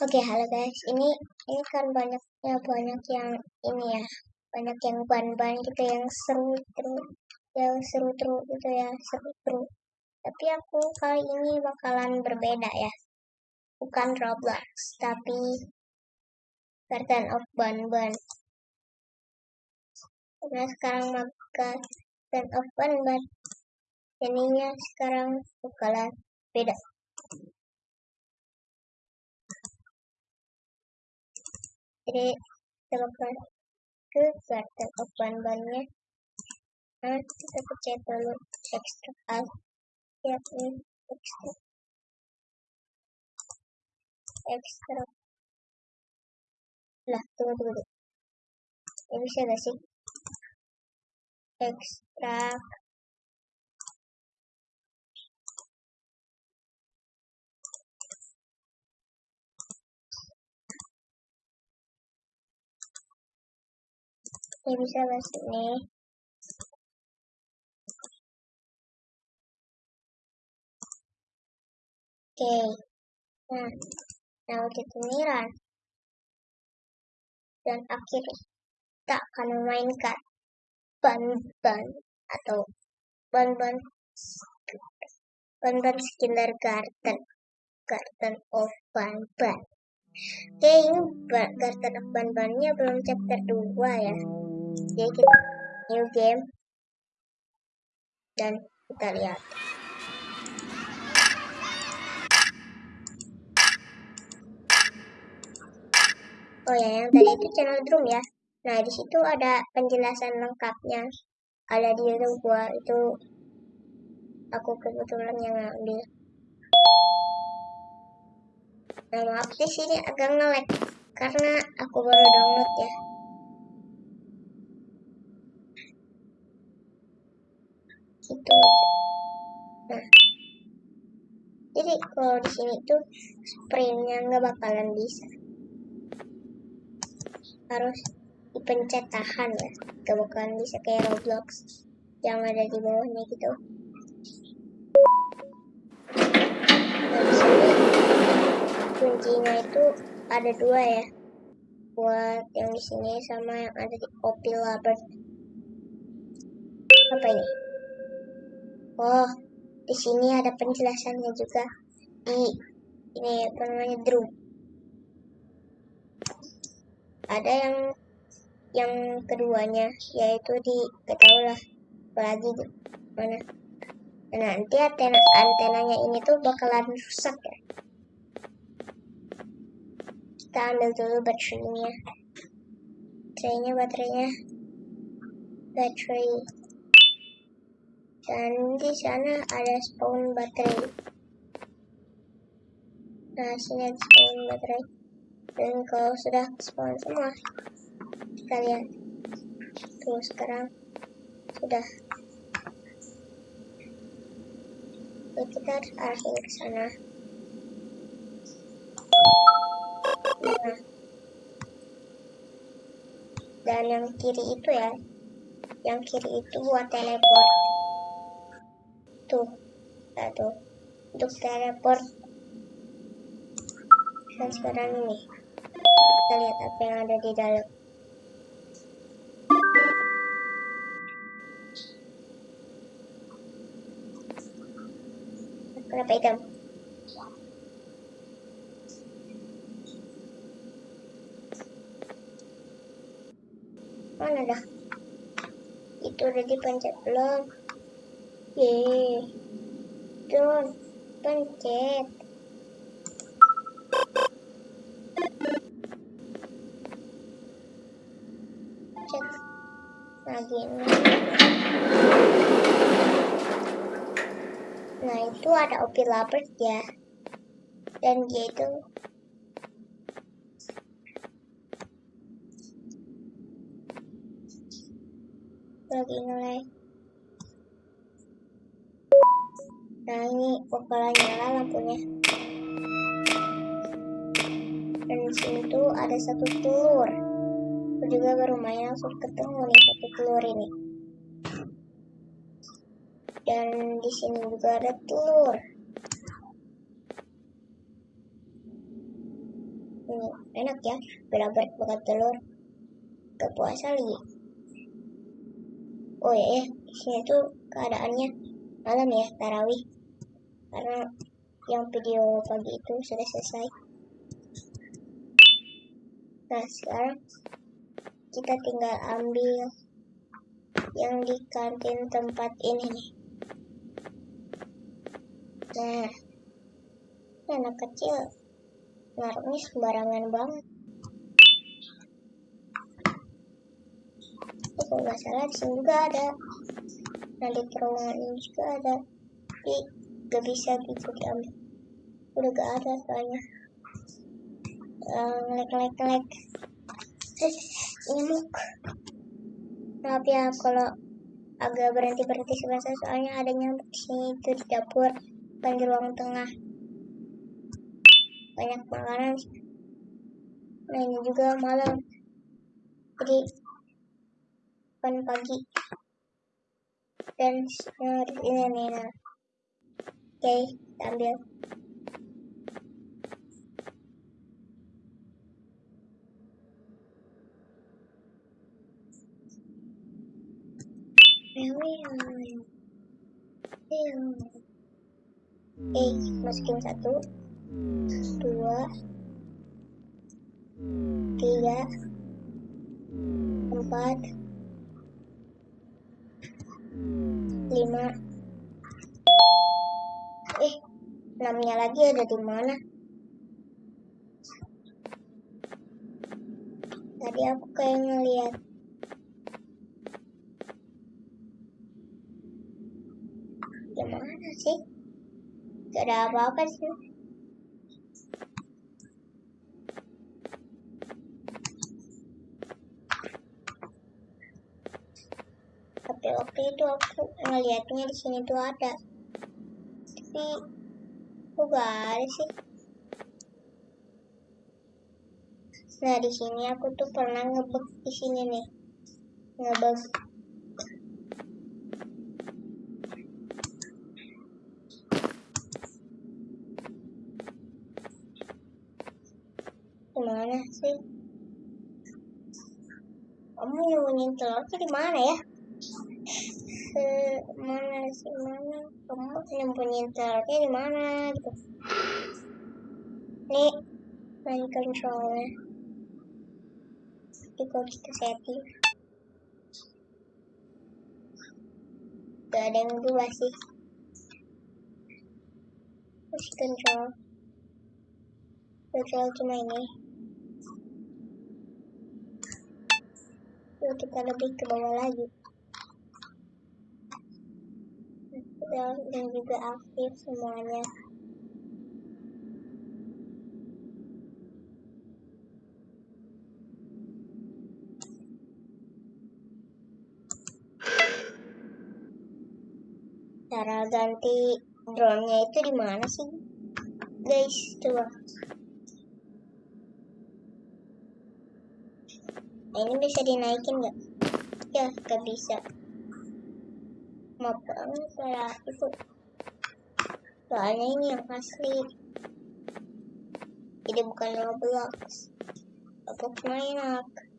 Oke, halo guys. Ini ini kan banyaknya banyak yang ini ya, banyak yang ban-ban gitu yang seru terus, yang seru terus gitu ya, seru terus. Tapi aku kali ini bakalan berbeda ya, bukan Roblox, tapi Garden of Ban-Ban. Karena sekarang maka Garden of Ban-Ban, jadinya sekarang bakalan beda. Jadi bakal ke garden of ban-bannya nah kita pencet dulu extra al ya ini extra extra lah tunggu ini bisa gak sih? Ekstrak ini bisa ke sini oke nah nah kita run dan akhirnya kita akan memainkan ban-ban atau ban-ban ban-ban Skiller Garden Garden of Ban-Ban Oke, ini Garden of Ban-Bannya belum chapter 2 ya. Jadi kita new game dan kita lihat. Oh ya, yang tadi itu channel drum ya. Nah, di situ ada penjelasan lengkapnya. Ada di YouTube gua itu aku kebetulan yang ngambil. Nah, maaf di sini agak ngelag karena aku baru download ya. Gitu aja. Nah, jadi kalau di sini tuh sprintnya nggak bakalan bisa. Harus dipencet tahan ya. Gak bakalan bisa kayak Roblox yang ada di bawahnya gitu. kuncinya itu ada dua ya buat yang di sini sama yang ada di Opel Labert apa ini oh di sini ada penjelasannya juga. Di ini apa namanya drum. Ada yang yang keduanya yaitu di ketahulah apalagi mana. Nah, nanti antena antenanya ini tuh bakalan rusak ya. Kita ambil dulu baterainya. Baterainya baterainya. Baterai dan di sana ada spawn baterai. Nah sini ada spawn baterai. Dan kalau sudah spawn semua kita lihat. Tuh sekarang sudah. Oke, kita harus arahin ke sana. Nah. Dan yang kiri itu ya, yang kiri itu buat teleport. Tuh, satu untuk teleport. Dan sekarang ini, kita lihat apa yang ada di dalam. Kenapa hitam? mana dah itu udah dipencet belum ye Don pencet. Cek lagi. Ini nah itu ada opi lapar ya. Dan dia itu lagi ngelag ini bakalan nyala lampunya. Dan di sini tuh ada satu telur. Aku juga baru main langsung ketemu nih satu telur ini. Dan di sini juga ada telur. Ini enak ya berabat makan telur. Gak puasa lagi. Oh ya ya di sini tuh keadaannya malam ya tarawih karena yang video pagi itu sudah selesai. Nah sekarang kita tinggal ambil yang di kantin tempat ini nih. Nah anak kecil naruhnya sembarangan banget. Itu kalau nggak salah di sini juga ada. Nah di terowongan ini juga ada. Tapi gak bisa gitu diambil udah gak ada soalnya. Uh, ngelek ngelek. Ngelek nyamuk maaf ya kalau agak berhenti berhenti sebentar soalnya ada nyamuk di sini itu di dapur bukan di ruang tengah. Banyak makanan. Nah ini juga malam. Jadi bukan pagi. Dan ini nih nah oke kita ambil Oke, masukin satu, dua, tiga, empat, lima. Enamnya lagi ada di mana? Tadi aku kayak ngeliat gimana sih? Gak ada apa-apa sih. Tapi waktu itu aku ngeliatnya di sini tuh ada. Tapi kok gak sih? Nah di sini aku tuh pernah ngebek di sini nih, ngebek Gimana sih? Kamu nyembunyiin telurnya di mana ya? Se mana sih mana? Kamu nyembunyiin telurnya di mana gitu? Nih, main controlnya. Jadi kita setting, gak ada yang berubah sih. Terus control, control cuma ini. Lalu kita lebih ke bawah lagi. Dan juga aktif semuanya. cara ganti drone-nya itu di mana sih? Guys coba. Nah, ini bisa dinaikin nggak? Ya nggak bisa maaf banget saya itu soalnya ini yang asli. Jadi bukan Roblox. Roblox main aku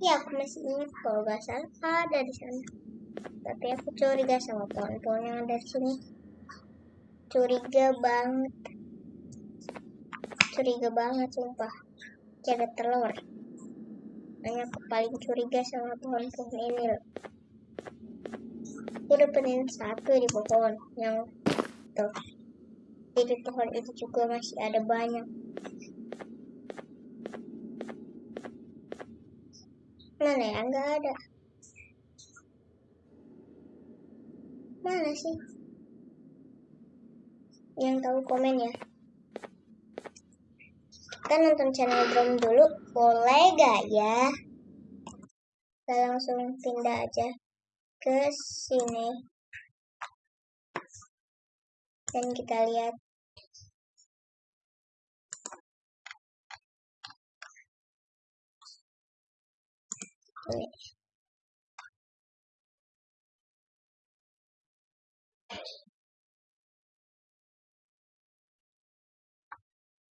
ya aku masih ingat kalau gak salah ada di sana. Tapi aku curiga sama pohon-pohon yang ada di sini. Curiga banget curiga banget sumpah jaga telur hanya aku paling curiga sama pohon-pohon ini loh aku dapetin satu di pohon yang tuh di pohon itu juga masih ada banyak Mana ya? Nggak ada. Mana sih? Yang tahu komen ya. Kita nonton channel Drum dulu. Boleh gak ya? Kita langsung pindah aja ke sini. Dan kita lihat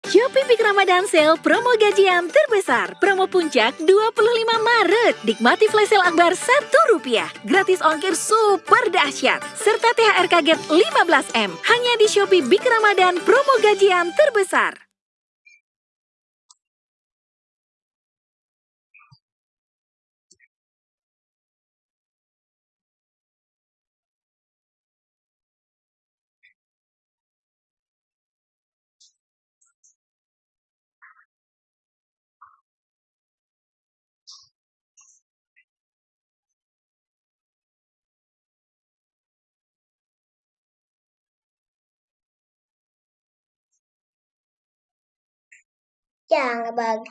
Shopee Big Ramadan Sale promo gajian terbesar. Promo puncak 25 Maret. Nikmati flash sale akbar Rp1. Gratis ongkir super dahsyat. Serta THR kaget 15M. Hanya di Shopee Big Ramadan promo gajian terbesar. Ya ngebug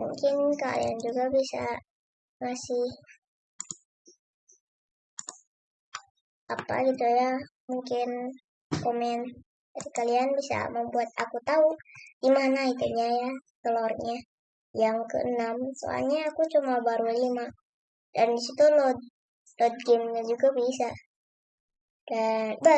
mungkin kalian juga bisa ngasih apa gitu ya mungkin komen. Dari kalian bisa membuat aku tahu di mana itunya ya telurnya yang keenam. Soalnya aku cuma baru lima. Dan di situ load load gamenya juga bisa. Dan bye